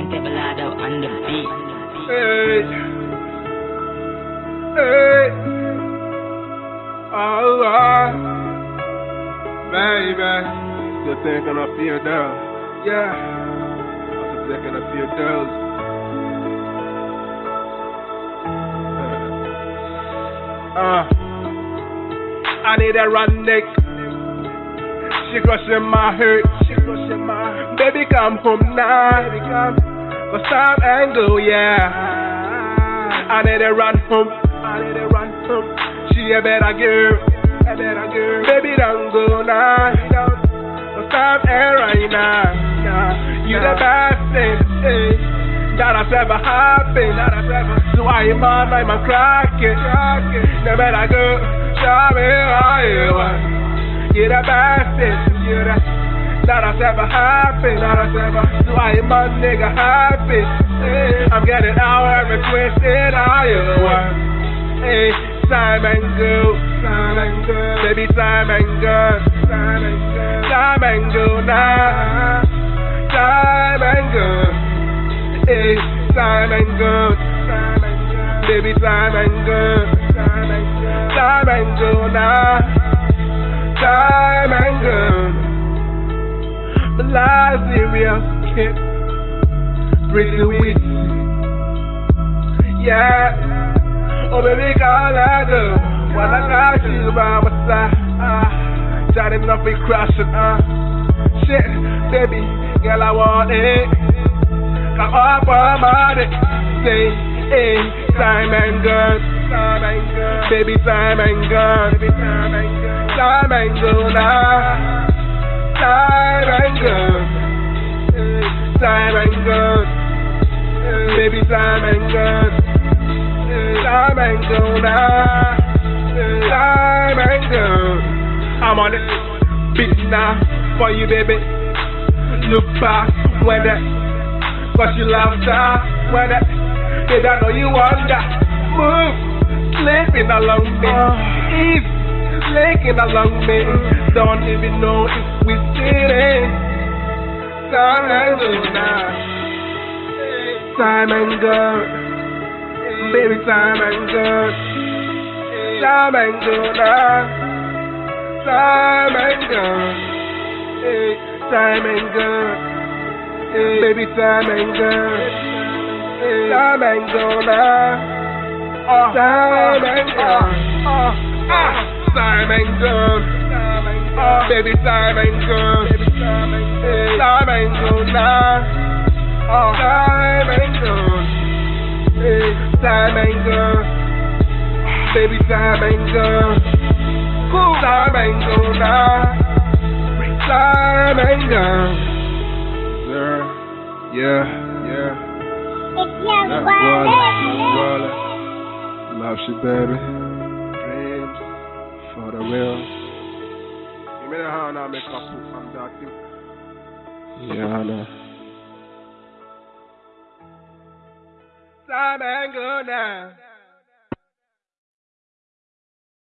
Turntable out on the beat. Hey. Hey. Oh. Baby. Just thinking of your down. Yeah. I'm just thinking of your down. Uh, I need a run. She crushing my heart. She crushing my Baby, come home now. Baby, come. Cause time and go, yeah. I need a run home. I need a run home. She a better girl. A better girl. Baby, don't go now. Cause time and right now. You the best thing. Hey that has ever happened. That has ever. So I am on, I'm a cracking. No matter go, show me how you want. You're the best. You're the that has ever happened. That has ever. So I am a nigga happy. Hey, I'm getting twisted how you want. Hey, time and go. Time and go. Baby, time and go. Time and go. Time and go now. Time and go. Hey, time and good. Baby, time and good. Time and good now. Serious kid. Pretty weak. Yeah. Oh, baby, call I do. When I got you by my side. Uh, Johnny, nothing crashing. Uh. Shit, baby, girl, I want it. Come up on money. Say, hey, time and gun. Time and gun. Baby, time and. Baby, time and gun now. And gun ah. now. I'm on it. Beat now for you, baby. Look back when that. Cause you love that when it Did I know you want that Move Sleeping along me Eve Slinking along me Don't even know if we Time and go now ah. Time and go Baby time and go Time and go now Time and go Time and go Hey, baby, time and. Hey, time and. Uh, time and. Uh, uh, time and. Uh, baby, time and. Hey, time and girl now. Uh, time and girl. Hey, time and girl. Baby, time and girl. Cool. Time and girl now. Time and girl. Sir. Yeah, yeah. It's young That's Wally. Wally. Love you, baby. Dreams for the real. Give me the hand, I'll make up from that too. Yeah, I know. And go now.